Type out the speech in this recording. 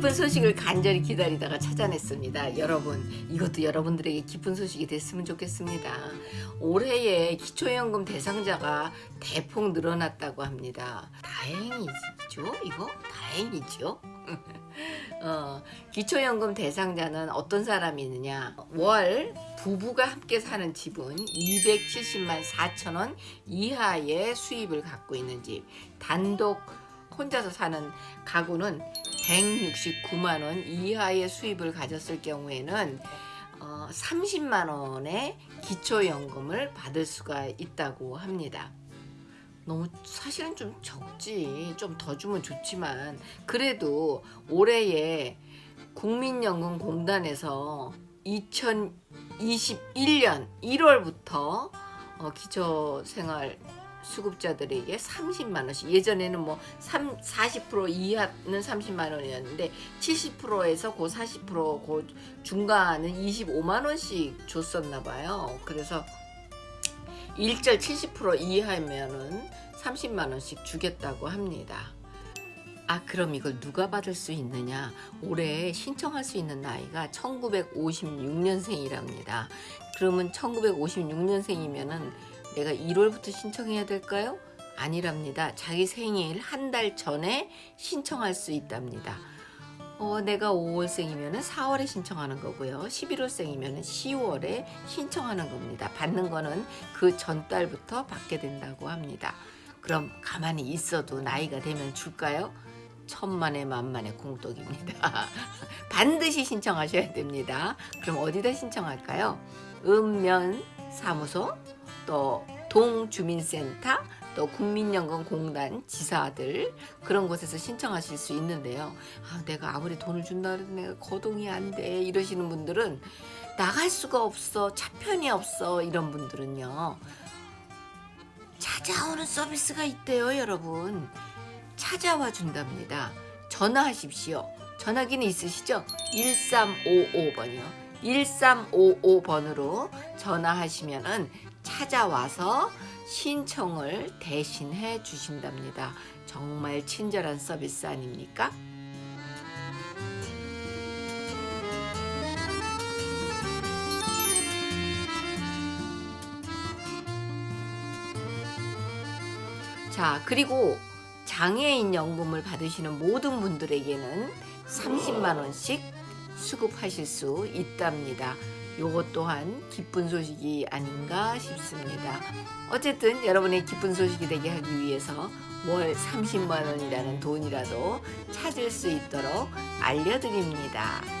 기쁜 소식을 간절히 기다리다가 찾아냈습니다. 여러분, 이것도 여러분들에게 기쁜 소식이 됐으면 좋겠습니다. 올해에 기초연금 대상자가 대폭 늘어났다고 합니다. 다행이죠? 이거? 다행이죠? 어, 기초연금 대상자는 어떤 사람이 있느냐? 월 부부가 함께 사는 집은 270만 4천 원 이하의 수입을 갖고 있는 집, 단독 혼자서 사는 가구는 169만 원 이하의 수입을 가졌을 경우에는 어, 30만 원의 기초연금을 받을 수가 있다고 합니다. 너무 사실은 좀 적지 좀 더 주면 좋지만 그래도 올해에 국민연금공단에서 2021년 1월부터 어, 기초생활 수급자들에게 30만 원씩 예전에는 뭐 3, 40% 이하는 30만 원이었는데 70%에서 고 40%고 중간은 25만 원씩 줬었나 봐요. 그래서 일절 70% 이하면은 30만 원씩 주겠다고 합니다. 아 그럼 이걸 누가 받을 수 있느냐 올해 신청할 수 있는 나이가 1956년생이랍니다 그러면 1956년생이면은 내가 1월부터 신청해야 될까요? 아니랍니다 자기 생일 한 달 전에 신청할 수 있답니다 어, 내가 5월생이면 4월에 신청하는 거고요 11월생이면 10월에 신청하는 겁니다 받는 거는 그 전달부터 받게 된다고 합니다 그럼 가만히 있어도 나이가 되면 줄까요? 천만의 만만의 공덕입니다. 반드시 신청하셔야 됩니다. 그럼 어디다 신청할까요? 읍면 사무소, 또 동주민센터, 또 국민연금공단 지사들 그런 곳에서 신청하실 수 있는데요. 아, 내가 아무리 돈을 준다 해도 내가 거동이 안 돼 이러시는 분들은 나갈 수가 없어 차편이 없어 이런 분들은요. 찾아오는 서비스가 있대요 여러분. 찾아와 준답니다. 전화하십시오. 전화기는 있으시죠? 1355번이요. 1355번으로 전화하시면은 찾아와서 신청을 대신해 주신답니다. 정말 친절한 서비스 아닙니까? 자, 그리고 장애인 연금을 받으시는 모든 분들에게는 30만 원씩 수급하실 수 있답니다. 요것 또한 기쁜 소식이 아닌가 싶습니다. 어쨌든 여러분의 기쁜 소식이 되게 하기 위해서 월 30만 원이라는 돈이라도 찾을 수 있도록 알려드립니다.